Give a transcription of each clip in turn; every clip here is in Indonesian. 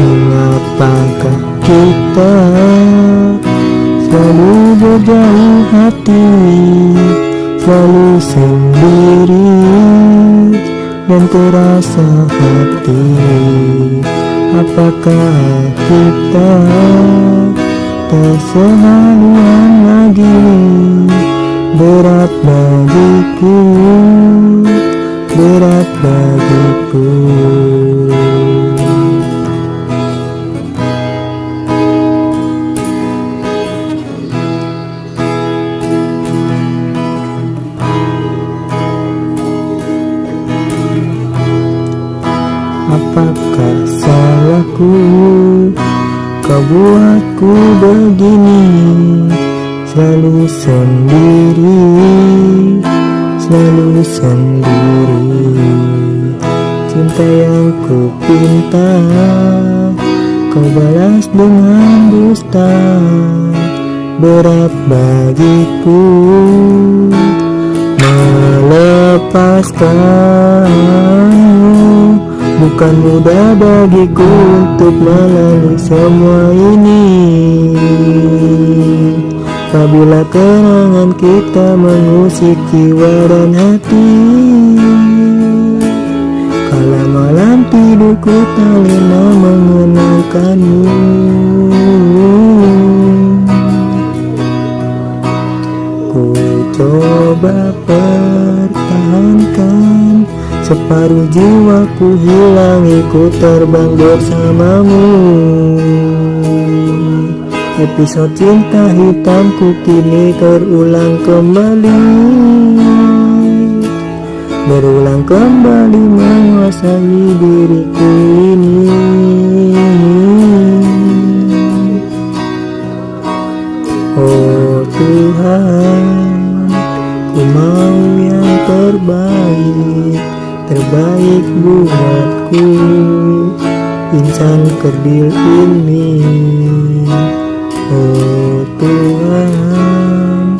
Mengapakah kita selalu berjauh hati Selalu sendiri dan terasa hati. Apakah kita tak lagi? Berat bagiku, berat bagiku Apakah salahku? Kau buatku begini Selalu sendiri Selalu sendiri. Cinta yang ku pinta Kau balas dengan dusta. Berat bagiku Melepaskanmu Bukan mudah bagiku untuk melalui semua ini. Apabila kenangan kita mengusik jiwa dan hati Kala malam tidurku tak lena mengenangkanmu Ku coba pertahankan Separuh jiwaku hilang ikut terbang bersamamu. Episode cinta hitamku kini terulang kembali. Berulang kembali menguasai diriku ini terbaik buatku. Insan kerdil ini Oh Tuhan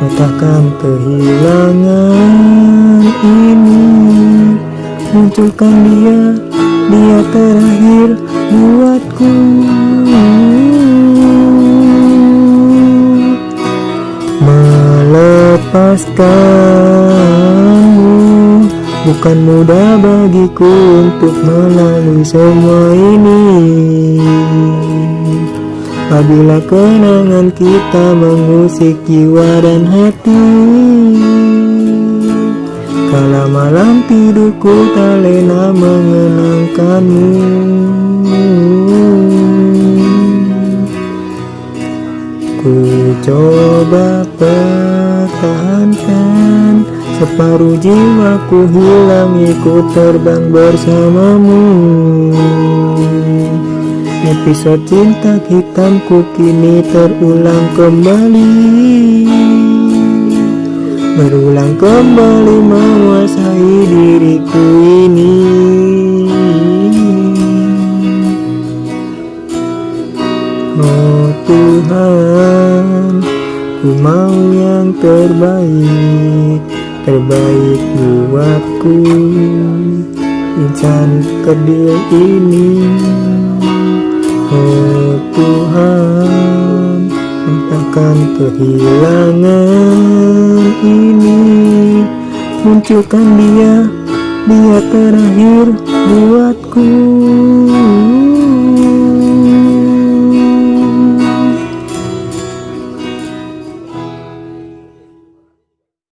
Patahkan kehilangan ini. Munculkan dia Dia terakhir buatku. Melepaskanmu Bukan mudah bagiku untuk melalui semua ini. Apabila kenangan kita mengusik jiwa dan hati Kala malam tidurku tak lena mengenangkanmu. Ku coba pertahankan Separuh jiwaku hilang ikut terbang bersamamu. Episode cinta hitamku kini terulang kembali. Berulang kembali menguasai diriku ini. Oh Tuhan Ku mau yang terbaik Terbaik buatku. Insan kerdil ini. Oh Tuhan Entahkan kehilangan ini. Munculkan dia Dia terakhir buatku